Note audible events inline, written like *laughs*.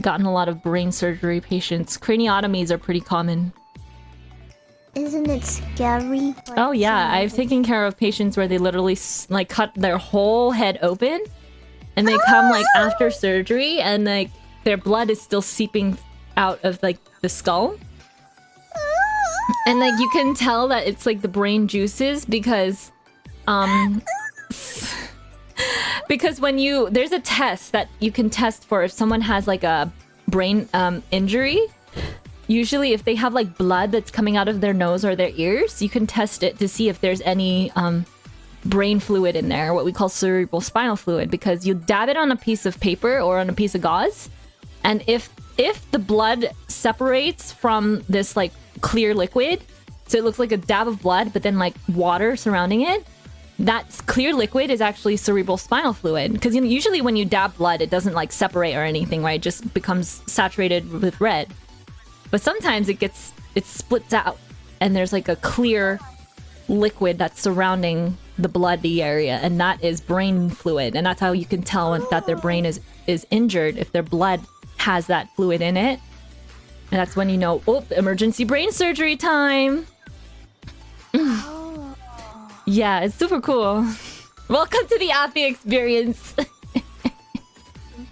gotten a lot of brain surgery patients. Craniotomies are pretty common. Isn't it scary? oh yeah, I've taken care of patients where they literally like cut their whole head open, and they come like after surgery, and like their blood is still seeping out of like the skull. And like you can tell that it's like the brain juices because um because when you there's a test that you can test for if someone has like a brain um injury. Usually if they have like blood that's coming out of their nose or their ears you can test it to see if there's any um brain fluid in there what we call cerebral spinal fluid because you dab it on a piece of paper or on a piece of gauze and if if the blood separates from this like clear liquid so it looks like a dab of blood but then like water surrounding it that clear liquid is actually cerebral spinal fluid. Because you know, usually when you dab blood it doesn't like separate or anything right? It just becomes saturated with red. But sometimes it gets it splits out and there's like a clear liquid that's surrounding the bloody area and that is brain fluid. And that's how you can tell that their brain is is injured if their blood has that fluid in it. And that's when you know oh emergency brain surgery time yeah it's super cool. *laughs* Welcome to the Appy experience *laughs*